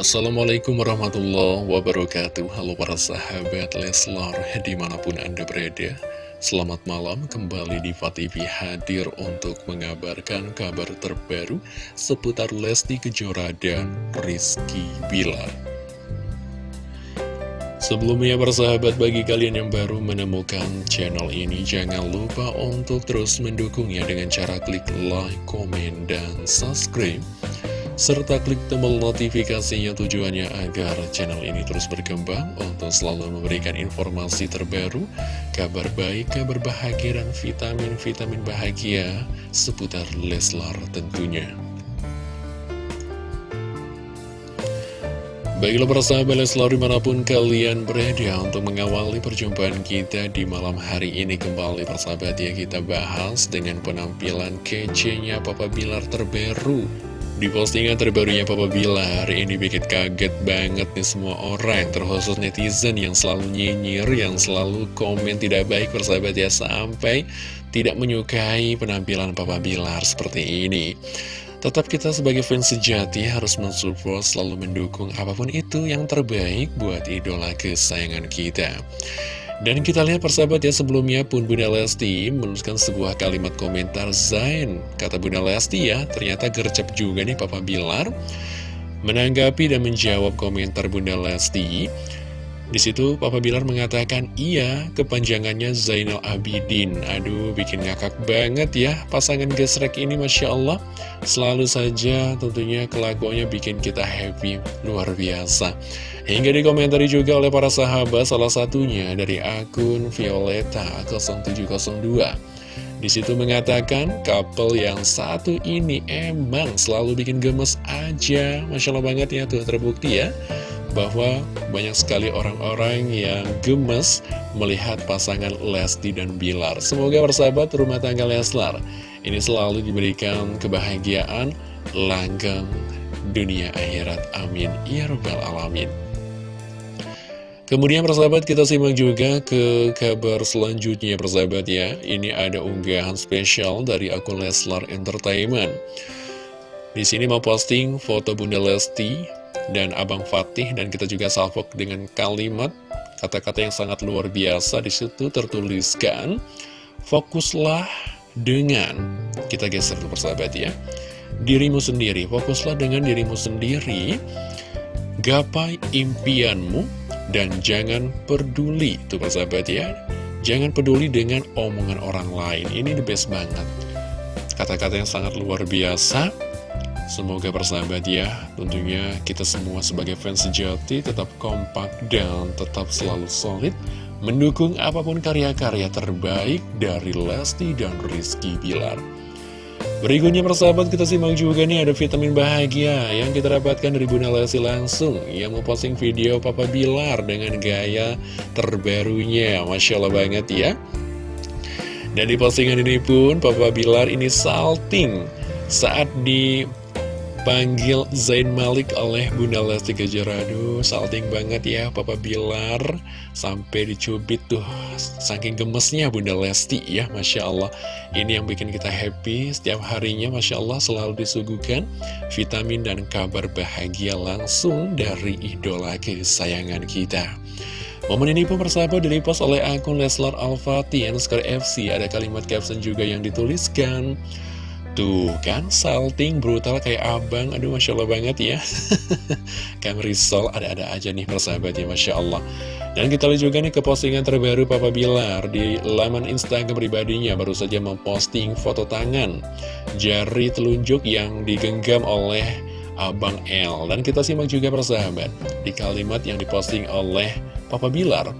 Assalamualaikum warahmatullahi wabarakatuh. Halo para sahabat Leslar di mana pun anda berada Selamat malam. Kembali di TV hadir untuk mengabarkan kabar terbaru Seputar Lesti Kejora dan Rizky Bilar. Sebelumnya persahabat bagi kalian yang baru menemukan channel ini Jangan lupa untuk terus mendukungnya dengan cara klik like, komen, dan subscribe serta klik tombol notifikasinya tujuannya agar channel ini terus berkembang untuk selalu memberikan informasi terbaru, kabar baik, kabar bahagia, dan vitamin-vitamin bahagia seputar Leslar tentunya. Baiklah persahabat Leslar di mana pun kalian berada untuk mengawali perjumpaan kita di malam hari ini kembali persahabat ya kita bahas dengan penampilan kece-nya Papa Bilar terbaru di postingan terbarunya Papa Bilar, ini bikin kaget banget nih semua orang, terkhusus netizen yang selalu nyinyir, yang selalu komen tidak baik bersahabat ya, sampai tidak menyukai penampilan Papa Bilar seperti ini. Tetap kita sebagai fans sejati harus mensupport, selalu mendukung apa pun itu yang terbaik buat idola kesayangan kita. Dan kita lihat persahabat ya sebelumnya pun Bunda Lesti menuliskan sebuah kalimat komentar Zain Kata Bunda Lesti ya ternyata gercep juga nih Papa Bilar. Menanggapi dan menjawab komentar Bunda Lesti di situ Papa Bilar mengatakan iya kepanjangannya Zainal Abidin. Aduh bikin ngakak banget ya pasangan gesrek ini Masya Allah. Selalu saja tentunya kelakuannya bikin kita happy. Luar biasa. Hingga dikomentari juga oleh para sahabat salah satunya dari akun Violeta 0702 di situ mengatakan couple yang satu ini emang selalu bikin gemes aja. Masya Allah banget ya tuh terbukti ya bahwa banyak sekali orang-orang yang gemes melihat pasangan Lesti dan Bilar. Semoga persahabat rumah tangga Leslar ini selalu diberikan kebahagiaan, langgeng dunia akhirat. Amin. Ya Rabbal Alamin. Kemudian persahabat kita simak juga ke kabar selanjutnya persahabat ya Ini ada unggahan spesial dari akun Leslar Entertainment Di sini mau posting foto Bunda Lesti dan Abang Fatih dan kita juga salvok dengan kalimat kata-kata yang sangat luar biasa di situ tertuliskan fokuslah dengan kita geser tuh persahabat ya. Dirimu sendiri fokuslah dengan dirimu sendiri gapai impianmu dan jangan peduli. Tuh persahabat ya. Jangan peduli dengan omongan orang lain. Ini the best banget. Kata-kata yang sangat luar biasa Semoga bersahabat ya, tentunya kita semua sebagai fans sejati tetap kompak dan tetap selalu solid mendukung apa pun karya-karya terbaik dari Lesti dan Rizky Bilar. Berikutnya persahabat kita simak juga nih ada vitamin bahagia yang kita dapatkan dari Bunda Lesti langsung yang mau posting video Papa Bilar dengan gaya terbarunya. Masya Allah banget ya. Dan di postingan ini pun Papa Bilar ini salting saat di Panggil Zain Malik oleh Bunda Lesti Kejora Aduh, salting banget ya Papa Bilar. Sampai dicubit tuh Saking gemesnya Bunda Lesti ya Masya Allah. Ini yang bikin kita happy. Setiap harinya Masya Allah selalu disuguhkan Vitamin dan kabar bahagia langsung Dari idola kesayangan kita. Momen ini pun persahabat direpost oleh akun Leslar Al-Fatih FC Ada kalimat caption juga yang dituliskan Tuh kan, salting brutal kayak abang. Aduh, Masya Allah banget ya. Kang Rizal ada-ada aja nih persahabat ya Masya Allah. Dan kita lihat juga nih ke postingan terbaru Papa Bilar Di laman Instagram pribadinya. Baru saja memposting foto tangan Jari telunjuk yang digenggam oleh Abang L Dan kita simak juga persahabat Di kalimat yang diposting oleh Papa Bilar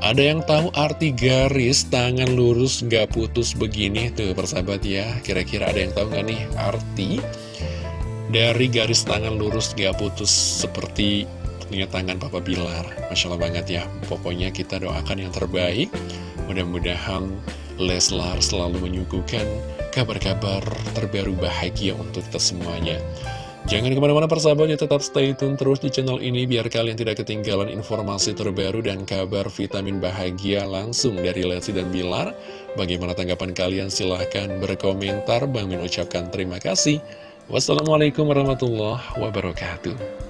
ada yang tahu arti garis tangan lurus gak putus begini? Tuh persahabat ya Kira-kira ada yang tahu gak nih arti dari garis tangan lurus gak putus seperti punya tangan Papa Bilar? Masya Allah banget ya Pokoknya kita doakan yang terbaik. Mudah-mudahan Leslar selalu menyuguhkan kabar-kabar terbaru bahagia untuk kita semuanya Jangan ke mana-mana persahabat ya tetap stay tune terus di channel ini biar kalian tidak ketinggalan informasi terbaru dan kabar vitamin bahagia langsung dari Lesti dan Bilar. Bagaimana tanggapan kalian? Silahkan berkomentar. Bang Min ucapkan terima kasih. Wassalamualaikum warahmatullahi wabarakatuh.